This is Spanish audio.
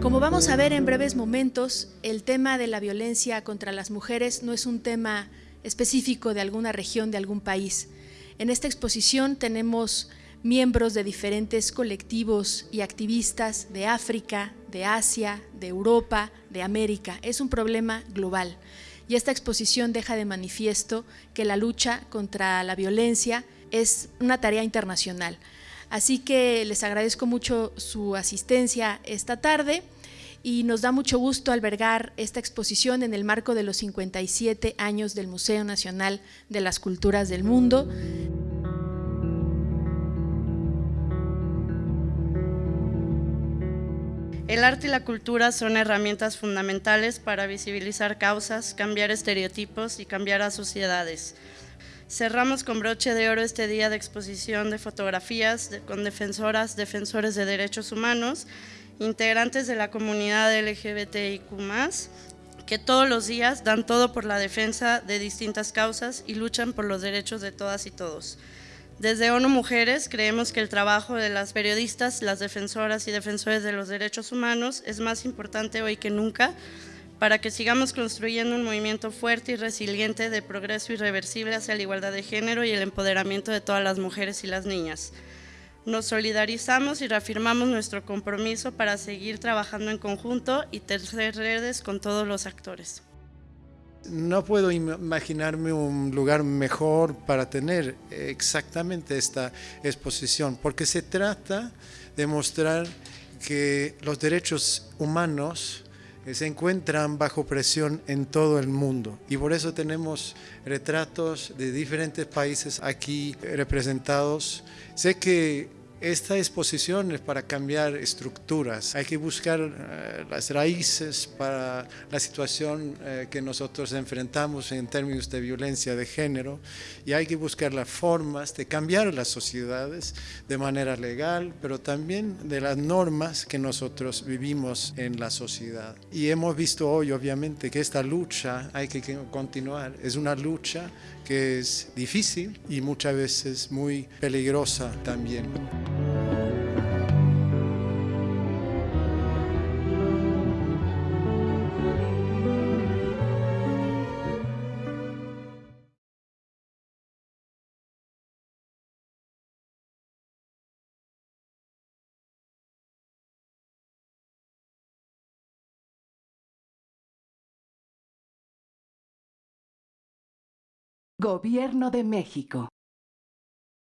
Como vamos a ver en breves momentos, el tema de la violencia contra las mujeres no es un tema específico de alguna región, de algún país. En esta exposición tenemos miembros de diferentes colectivos y activistas de África, de Asia, de Europa, de América. Es un problema global y esta exposición deja de manifiesto que la lucha contra la violencia es una tarea internacional. Así que les agradezco mucho su asistencia esta tarde y nos da mucho gusto albergar esta exposición en el marco de los 57 años del Museo Nacional de las Culturas del Mundo. El arte y la cultura son herramientas fundamentales para visibilizar causas, cambiar estereotipos y cambiar a sociedades. Cerramos con broche de oro este día de exposición de fotografías con defensoras, defensores de derechos humanos integrantes de la comunidad LGBTIQ+, que todos los días dan todo por la defensa de distintas causas y luchan por los derechos de todas y todos. Desde ONU Mujeres creemos que el trabajo de las periodistas, las defensoras y defensores de los derechos humanos es más importante hoy que nunca para que sigamos construyendo un movimiento fuerte y resiliente de progreso irreversible hacia la igualdad de género y el empoderamiento de todas las mujeres y las niñas. Nos solidarizamos y reafirmamos nuestro compromiso para seguir trabajando en conjunto y tejer redes con todos los actores. No puedo imaginarme un lugar mejor para tener exactamente esta exposición, porque se trata de mostrar que los derechos humanos se encuentran bajo presión en todo el mundo y por eso tenemos retratos de diferentes países aquí representados. Sé que esta exposición es para cambiar estructuras, hay que buscar eh, las raíces para la situación eh, que nosotros enfrentamos en términos de violencia de género y hay que buscar las formas de cambiar las sociedades de manera legal, pero también de las normas que nosotros vivimos en la sociedad. Y hemos visto hoy obviamente que esta lucha hay que continuar, es una lucha que es difícil y muchas veces muy peligrosa también. Gobierno de México.